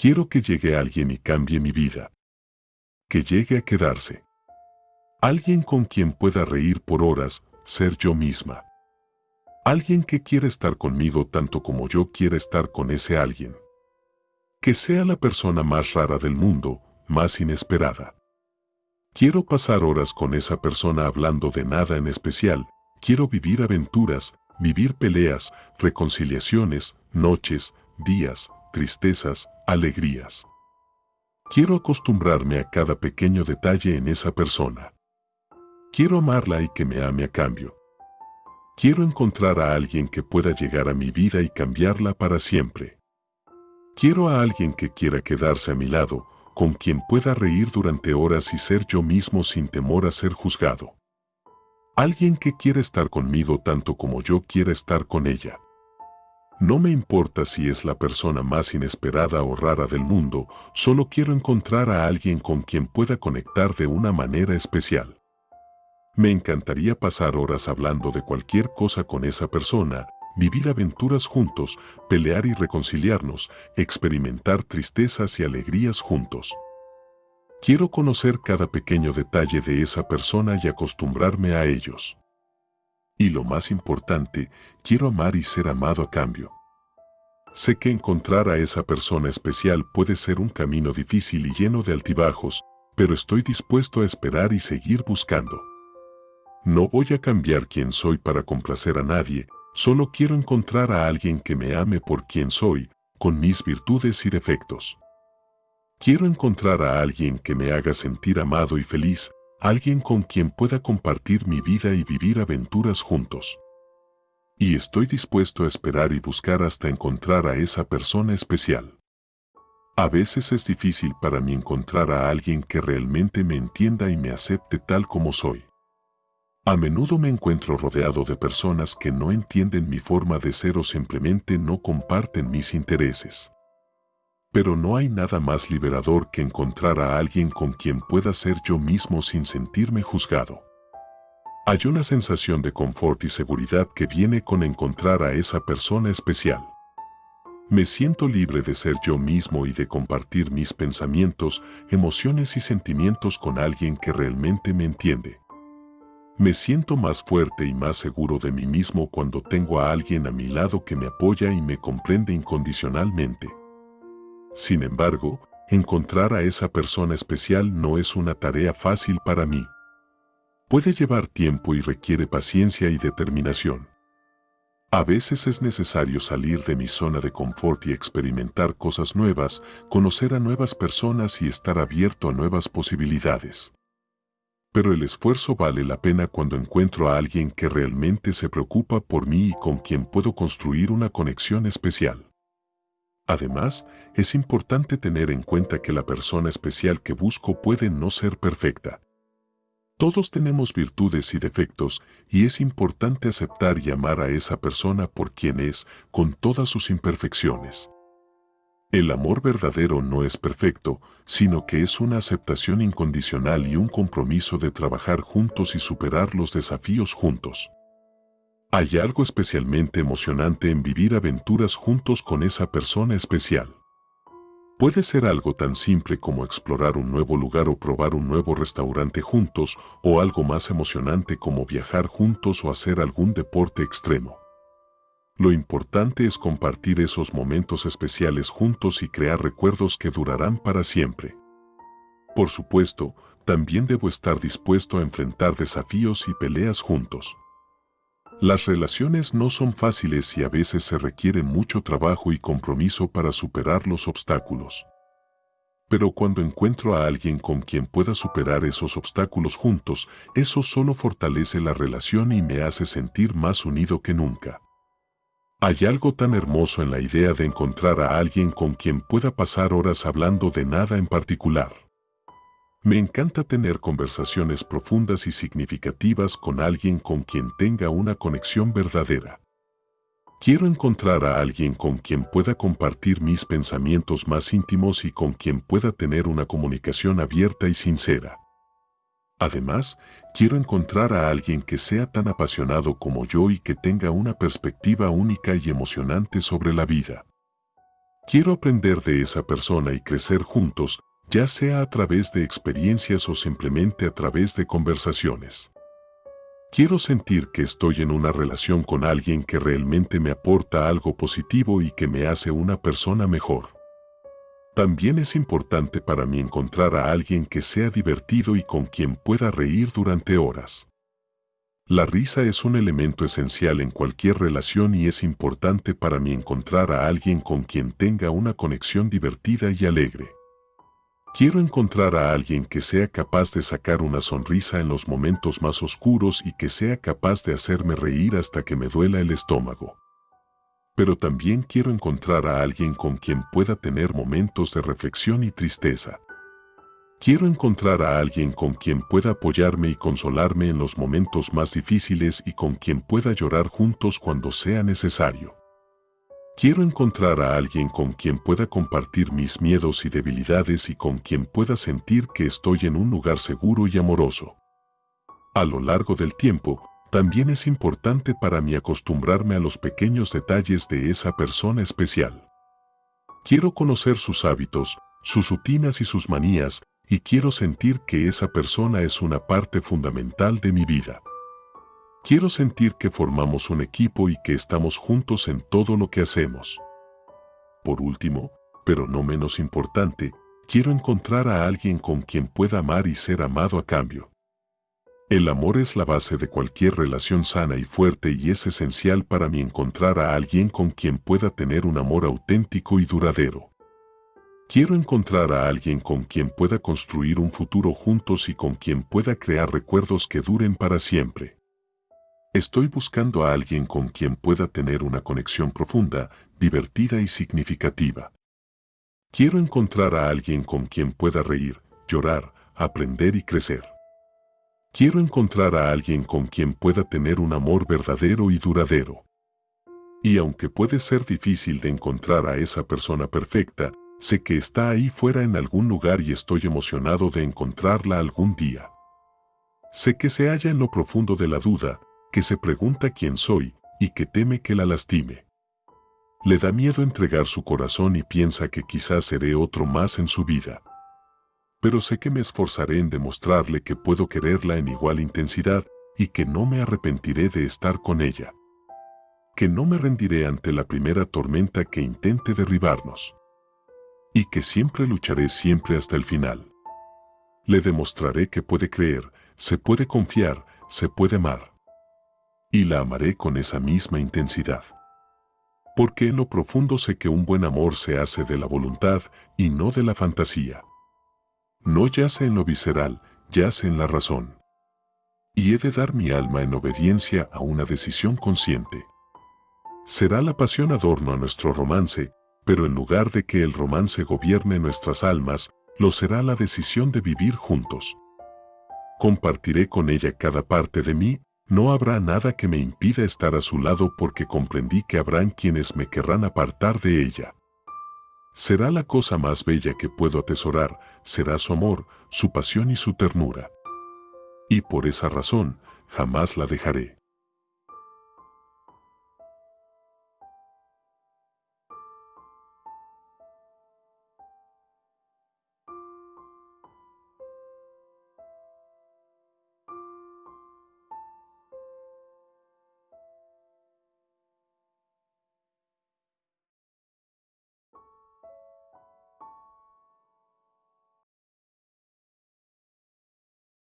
Quiero que llegue alguien y cambie mi vida. Que llegue a quedarse. Alguien con quien pueda reír por horas, ser yo misma. Alguien que quiera estar conmigo tanto como yo quiera estar con ese alguien. Que sea la persona más rara del mundo, más inesperada. Quiero pasar horas con esa persona hablando de nada en especial, quiero vivir aventuras, vivir peleas, reconciliaciones, noches, días, tristezas, alegrías. Quiero acostumbrarme a cada pequeño detalle en esa persona. Quiero amarla y que me ame a cambio. Quiero encontrar a alguien que pueda llegar a mi vida y cambiarla para siempre. Quiero a alguien que quiera quedarse a mi lado, con quien pueda reír durante horas y ser yo mismo sin temor a ser juzgado. Alguien que quiera estar conmigo tanto como yo quiera estar con ella. No me importa si es la persona más inesperada o rara del mundo, solo quiero encontrar a alguien con quien pueda conectar de una manera especial. Me encantaría pasar horas hablando de cualquier cosa con esa persona, vivir aventuras juntos, pelear y reconciliarnos, experimentar tristezas y alegrías juntos. Quiero conocer cada pequeño detalle de esa persona y acostumbrarme a ellos. Y lo más importante, quiero amar y ser amado a cambio. Sé que encontrar a esa persona especial puede ser un camino difícil y lleno de altibajos, pero estoy dispuesto a esperar y seguir buscando. No voy a cambiar quien soy para complacer a nadie, Solo quiero encontrar a alguien que me ame por quien soy, con mis virtudes y defectos. Quiero encontrar a alguien que me haga sentir amado y feliz, alguien con quien pueda compartir mi vida y vivir aventuras juntos. Y estoy dispuesto a esperar y buscar hasta encontrar a esa persona especial. A veces es difícil para mí encontrar a alguien que realmente me entienda y me acepte tal como soy. A menudo me encuentro rodeado de personas que no entienden mi forma de ser o simplemente no comparten mis intereses. Pero no hay nada más liberador que encontrar a alguien con quien pueda ser yo mismo sin sentirme juzgado. Hay una sensación de confort y seguridad que viene con encontrar a esa persona especial. Me siento libre de ser yo mismo y de compartir mis pensamientos, emociones y sentimientos con alguien que realmente me entiende. Me siento más fuerte y más seguro de mí mismo cuando tengo a alguien a mi lado que me apoya y me comprende incondicionalmente. Sin embargo, encontrar a esa persona especial no es una tarea fácil para mí. Puede llevar tiempo y requiere paciencia y determinación. A veces es necesario salir de mi zona de confort y experimentar cosas nuevas, conocer a nuevas personas y estar abierto a nuevas posibilidades pero el esfuerzo vale la pena cuando encuentro a alguien que realmente se preocupa por mí y con quien puedo construir una conexión especial. Además, es importante tener en cuenta que la persona especial que busco puede no ser perfecta. Todos tenemos virtudes y defectos y es importante aceptar y amar a esa persona por quien es, con todas sus imperfecciones. El amor verdadero no es perfecto, sino que es una aceptación incondicional y un compromiso de trabajar juntos y superar los desafíos juntos. Hay algo especialmente emocionante en vivir aventuras juntos con esa persona especial. Puede ser algo tan simple como explorar un nuevo lugar o probar un nuevo restaurante juntos, o algo más emocionante como viajar juntos o hacer algún deporte extremo. Lo importante es compartir esos momentos especiales juntos y crear recuerdos que durarán para siempre. Por supuesto, también debo estar dispuesto a enfrentar desafíos y peleas juntos. Las relaciones no son fáciles y a veces se requiere mucho trabajo y compromiso para superar los obstáculos. Pero cuando encuentro a alguien con quien pueda superar esos obstáculos juntos, eso solo fortalece la relación y me hace sentir más unido que nunca. Hay algo tan hermoso en la idea de encontrar a alguien con quien pueda pasar horas hablando de nada en particular. Me encanta tener conversaciones profundas y significativas con alguien con quien tenga una conexión verdadera. Quiero encontrar a alguien con quien pueda compartir mis pensamientos más íntimos y con quien pueda tener una comunicación abierta y sincera. Además, quiero encontrar a alguien que sea tan apasionado como yo y que tenga una perspectiva única y emocionante sobre la vida. Quiero aprender de esa persona y crecer juntos, ya sea a través de experiencias o simplemente a través de conversaciones. Quiero sentir que estoy en una relación con alguien que realmente me aporta algo positivo y que me hace una persona mejor. También es importante para mí encontrar a alguien que sea divertido y con quien pueda reír durante horas. La risa es un elemento esencial en cualquier relación y es importante para mí encontrar a alguien con quien tenga una conexión divertida y alegre. Quiero encontrar a alguien que sea capaz de sacar una sonrisa en los momentos más oscuros y que sea capaz de hacerme reír hasta que me duela el estómago. Pero también quiero encontrar a alguien con quien pueda tener momentos de reflexión y tristeza. Quiero encontrar a alguien con quien pueda apoyarme y consolarme en los momentos más difíciles y con quien pueda llorar juntos cuando sea necesario. Quiero encontrar a alguien con quien pueda compartir mis miedos y debilidades y con quien pueda sentir que estoy en un lugar seguro y amoroso. A lo largo del tiempo, también es importante para mí acostumbrarme a los pequeños detalles de esa persona especial. Quiero conocer sus hábitos, sus rutinas y sus manías, y quiero sentir que esa persona es una parte fundamental de mi vida. Quiero sentir que formamos un equipo y que estamos juntos en todo lo que hacemos. Por último, pero no menos importante, quiero encontrar a alguien con quien pueda amar y ser amado a cambio. El amor es la base de cualquier relación sana y fuerte y es esencial para mí encontrar a alguien con quien pueda tener un amor auténtico y duradero. Quiero encontrar a alguien con quien pueda construir un futuro juntos y con quien pueda crear recuerdos que duren para siempre. Estoy buscando a alguien con quien pueda tener una conexión profunda, divertida y significativa. Quiero encontrar a alguien con quien pueda reír, llorar, aprender y crecer. Quiero encontrar a alguien con quien pueda tener un amor verdadero y duradero. Y aunque puede ser difícil de encontrar a esa persona perfecta, sé que está ahí fuera en algún lugar y estoy emocionado de encontrarla algún día. Sé que se halla en lo profundo de la duda, que se pregunta quién soy y que teme que la lastime. Le da miedo entregar su corazón y piensa que quizás seré otro más en su vida. Pero sé que me esforzaré en demostrarle que puedo quererla en igual intensidad y que no me arrepentiré de estar con ella. Que no me rendiré ante la primera tormenta que intente derribarnos. Y que siempre lucharé siempre hasta el final. Le demostraré que puede creer, se puede confiar, se puede amar y la amaré con esa misma intensidad. Porque en lo profundo sé que un buen amor se hace de la voluntad y no de la fantasía. No yace en lo visceral, yace en la razón. Y he de dar mi alma en obediencia a una decisión consciente. Será la pasión adorno a nuestro romance, pero en lugar de que el romance gobierne nuestras almas, lo será la decisión de vivir juntos. Compartiré con ella cada parte de mí no habrá nada que me impida estar a su lado porque comprendí que habrán quienes me querrán apartar de ella. Será la cosa más bella que puedo atesorar, será su amor, su pasión y su ternura. Y por esa razón, jamás la dejaré.